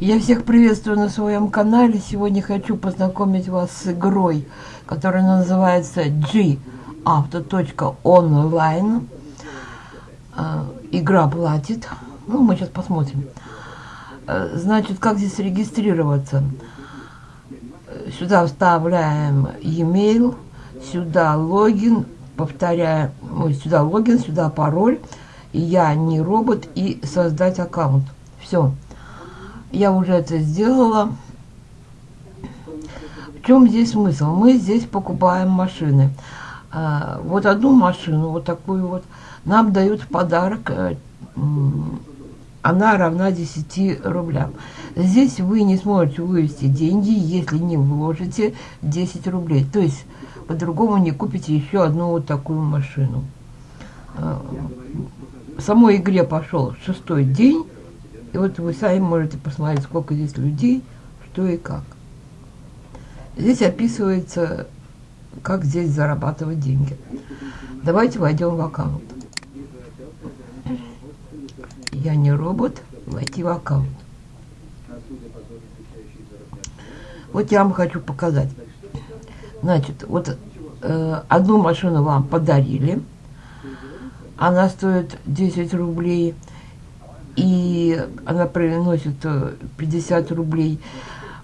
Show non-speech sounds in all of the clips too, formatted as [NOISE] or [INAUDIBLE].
Я всех приветствую на своем канале. Сегодня хочу познакомить вас с игрой, которая называется gauto.online. А, игра платит. Ну, мы сейчас посмотрим. А, значит, как здесь регистрироваться? Сюда вставляем e-mail, сюда логин, повторяем, сюда логин, сюда пароль. Я не робот и создать аккаунт. Все. Я уже это сделала. В чем здесь смысл? Мы здесь покупаем машины. А, вот одну машину, вот такую вот, нам дают в подарок. Э, она равна 10 рублям. Здесь вы не сможете вывести деньги, если не вложите 10 рублей. То есть, по-другому не купите еще одну вот такую машину. А, в самой игре пошел шестой день. И вот вы сами можете посмотреть, сколько здесь людей, что и как. Здесь описывается, как здесь зарабатывать деньги. Давайте войдем в аккаунт. Я не робот, войти в аккаунт. Вот я вам хочу показать. Значит, вот э, одну машину вам подарили. Она стоит 10 рублей и она приносит 50 э, рублей.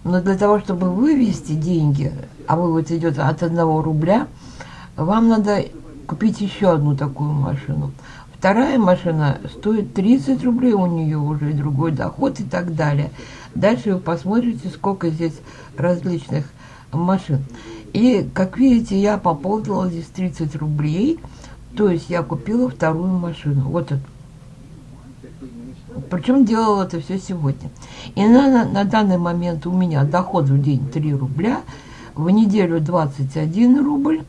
Но для того, чтобы вывести деньги, а вывод идет от 1 рубля, вам надо купить еще одну такую машину. Вторая машина стоит 30 рублей, у нее уже другой доход и так далее. Дальше вы посмотрите, сколько здесь различных машин. И, как видите, я пополнила здесь 30 рублей, то есть я купила вторую машину. Вот эту. Причем делала это все сегодня. И на, на данный момент у меня доход в день 3 рубля, в неделю 21 рубль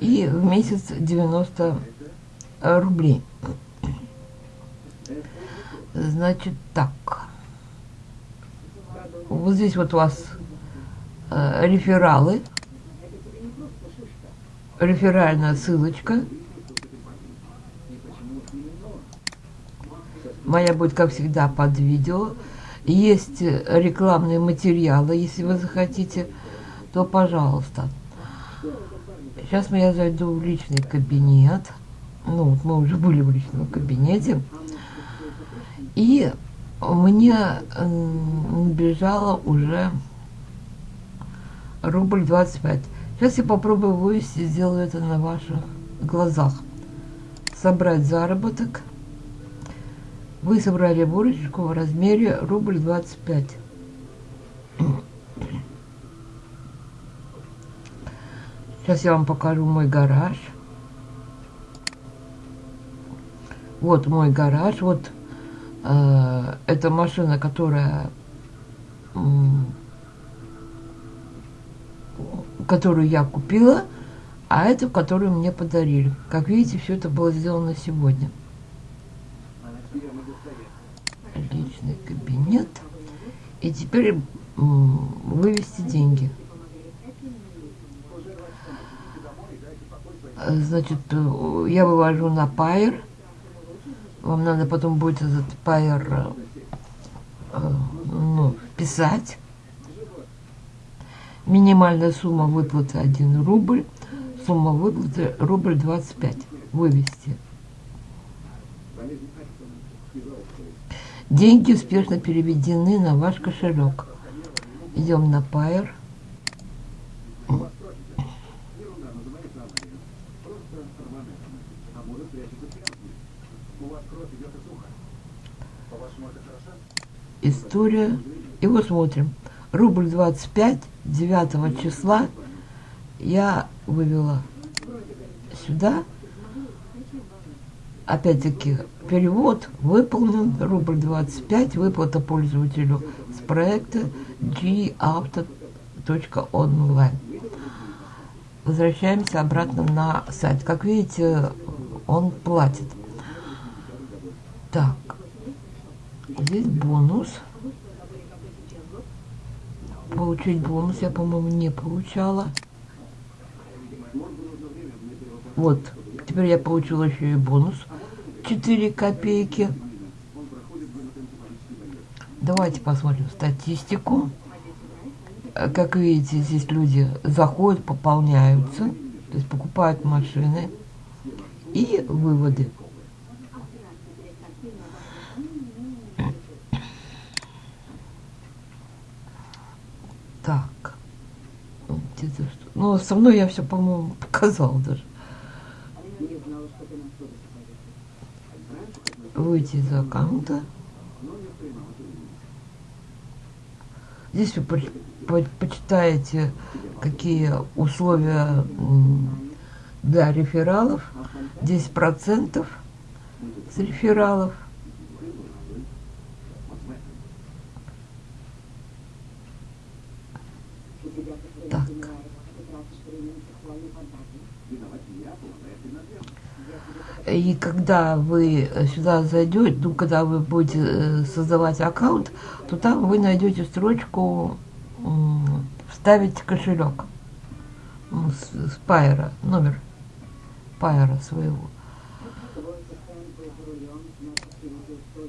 и в месяц 90 рублей. Значит, так. Вот здесь вот у вас э, рефералы. Реферальная ссылочка. Моя будет, как всегда, под видео. Есть рекламные материалы, если вы захотите, то пожалуйста. Сейчас я зайду в личный кабинет. Ну, вот мы уже были в личном кабинете. И мне бежало уже рубль 25. Сейчас я попробую вывести, сделаю это на ваших глазах. Собрать заработок. Вы собрали выручку в размере рубль 25. Сейчас я вам покажу мой гараж. Вот мой гараж. Вот э, это машина, которая которую я купила, а это, которую мне подарили. Как видите, все это было сделано сегодня. личный кабинет. И теперь вывести деньги. Значит, э, я вывожу на Пайер. Вам надо потом будет этот Пайер э, ну, писать. Минимальная сумма выплаты 1 рубль. Сумма выплаты рубль 25. Вывести. Деньги успешно переведены на ваш кошелек. Идем на Pair. История. И вот смотрим. Рубль 25, 9 числа я вывела сюда. Опять-таки Перевод выполнен, рубль 25, выплата пользователю с проекта gauto.online. Возвращаемся обратно на сайт. Как видите, он платит. Так, здесь бонус. Получить бонус я, по-моему, не получала. Вот, теперь я получила еще и бонус. 4 копейки. Давайте посмотрим статистику. Э, Как видите, здесь люди заходят, пополняются, то есть покупают машины и выводы. Так. Ну, со мной я все, по-моему, [LAUGHS] показал даже. Выйти из аккаунта. Здесь вы поч- по- почитаете, какие условия для рефералов. 10% с рефералов. Так. И когда вы сюда зайдете, ну, когда вы будете э, создавать аккаунт, то там вы найдете строчку «Вставить кошелек» ну, с, Пайера, номер Пайера своего.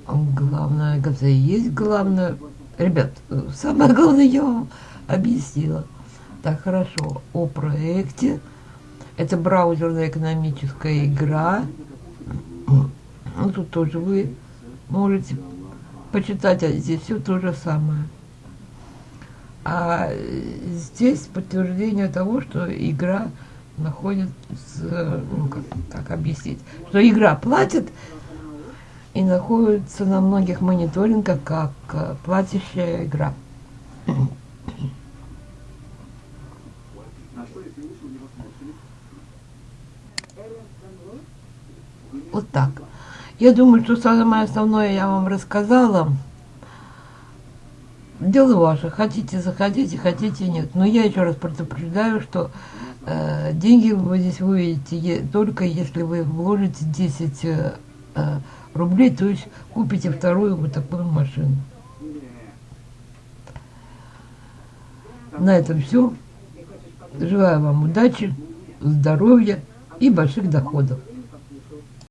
Главное, это есть главное. Ребят, э, самое главное я вам объяснила. Так, хорошо. О проекте. Это браузерная экономическая игра. Ну, тут тоже вы можете почитать, а здесь все то же самое. А здесь подтверждение того, что игра находится, ну, как, как объяснить, что игра платит и находится на многих мониторингах как э, платящая игра. Вот так. Я думаю, что самое основное я вам рассказала. Дело ваше. Хотите, заходите, хотите, нет. Но я еще раз предупреждаю, что э, деньги вы здесь выведете е- только если вы вложите 10 э, э, рублей, то есть купите вторую вот такую машину. На этом все. Желаю вам удачи, здоровья и больших доходов.